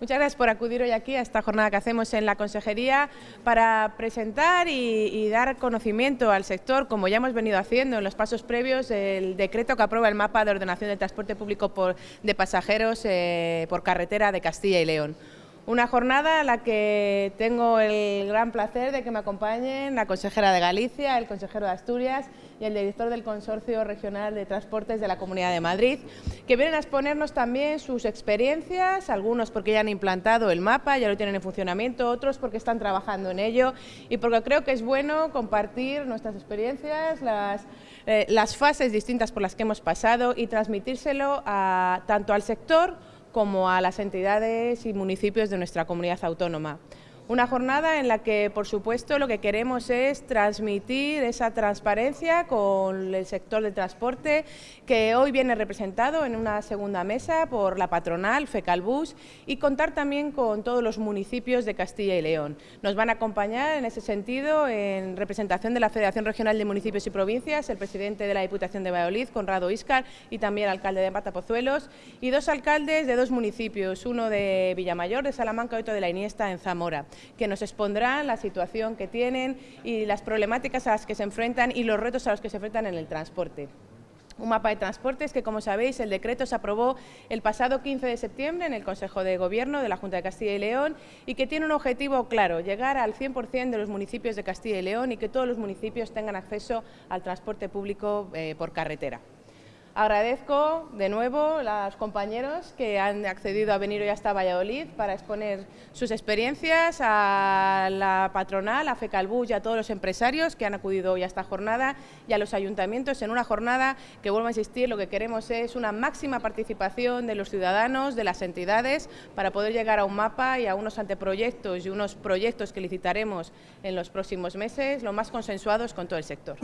Muchas gracias por acudir hoy aquí a esta jornada que hacemos en la Consejería para presentar y, dar conocimiento al sector, como ya hemos venido haciendo en los pasos previos, el decreto que aprueba el mapa de ordenación del transporte público de pasajeros eh, por carretera de Castilla y León. Una jornada a la que tengo el gran placer de que me acompañen la consejera de Galicia, el consejero de Asturias y el director del Consorcio Regional de Transportes de la Comunidad de Madrid, que vienen a exponernos también sus experiencias, algunos porque ya han implantado el mapa, ya lo tienen en funcionamiento, otros porque están trabajando en ello y porque creo que es bueno compartir nuestras experiencias, las, eh, las fases distintas por las que hemos pasado y transmitírselo a, tanto al sector como a las entidades y municipios de nuestra comunidad autónoma. Una jornada en la que, por supuesto, lo que queremos es transmitir esa transparencia con el sector del transporte, que hoy viene representado en una segunda mesa por la patronal FECALBUS y contar también con todos los municipios de Castilla y León. Nos van a acompañar en ese sentido, en representación de la Federación Regional de Municipios y Provincias, el presidente de la Diputación de Valladolid, Conrado Iscar, y también el alcalde de Matapozuelos, y dos alcaldes de dos municipios, uno de Villamayor, de Salamanca, y otro de la Iniesta, en Zamora que nos expondrán la situación que tienen y las problemáticas a las que se enfrentan y los retos a los que se enfrentan en el transporte un mapa de transportes que, como sabéis, el decreto se aprobó el pasado 15 de septiembre en el Consejo de Gobierno de la Junta de Castilla y León y que tiene un objetivo claro, llegar al 100% de los municipios de Castilla y León y que todos los municipios tengan acceso al transporte público eh, por carretera. Agradezco de nuevo a los compañeros que han accedido a venir hoy hasta Valladolid para exponer sus experiencias, a la patronal, a FECALBU y a todos los empresarios que han acudido hoy a esta jornada y a los ayuntamientos en una jornada que, vuelvo a insistir, lo que queremos es una máxima participación de los ciudadanos, de las entidades, para poder llegar a un mapa y a unos anteproyectos y unos proyectos que licitaremos en los próximos meses, lo más consensuados con todo el sector.